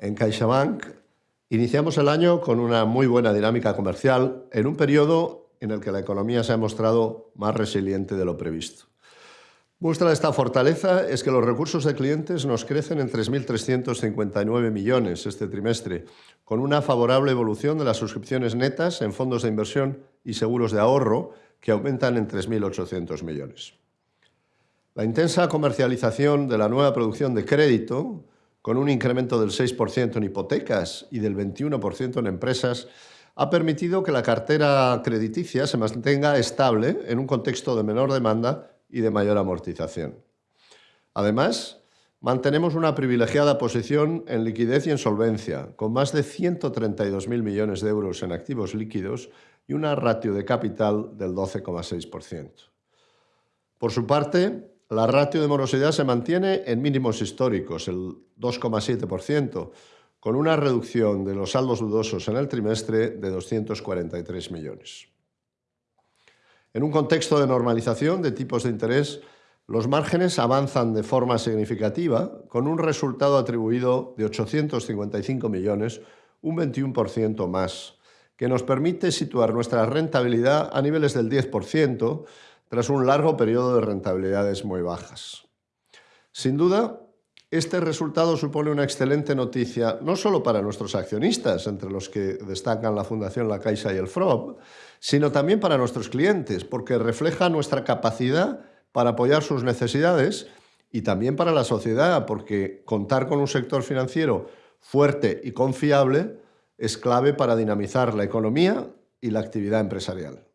En CaixaBank iniciamos el año con una muy buena dinámica comercial en un periodo en el que la economía se ha mostrado más resiliente de lo previsto. Muestra de esta fortaleza es que los recursos de clientes nos crecen en 3.359 millones este trimestre, con una favorable evolución de las suscripciones netas en fondos de inversión y seguros de ahorro, que aumentan en 3.800 millones. La intensa comercialización de la nueva producción de crédito con un incremento del 6% en hipotecas y del 21% en empresas, ha permitido que la cartera crediticia se mantenga estable en un contexto de menor demanda y de mayor amortización. Además, mantenemos una privilegiada posición en liquidez y en solvencia, con más de 132.000 millones de euros en activos líquidos y una ratio de capital del 12,6%. Por su parte, la ratio de morosidad se mantiene en mínimos históricos, el 2,7%, con una reducción de los saldos dudosos en el trimestre de 243 millones. En un contexto de normalización de tipos de interés, los márgenes avanzan de forma significativa, con un resultado atribuido de 855 millones, un 21% más, que nos permite situar nuestra rentabilidad a niveles del 10%, tras un largo periodo de rentabilidades muy bajas. Sin duda, este resultado supone una excelente noticia no solo para nuestros accionistas, entre los que destacan la Fundación La Caixa y el FROB, sino también para nuestros clientes, porque refleja nuestra capacidad para apoyar sus necesidades y también para la sociedad, porque contar con un sector financiero fuerte y confiable es clave para dinamizar la economía y la actividad empresarial.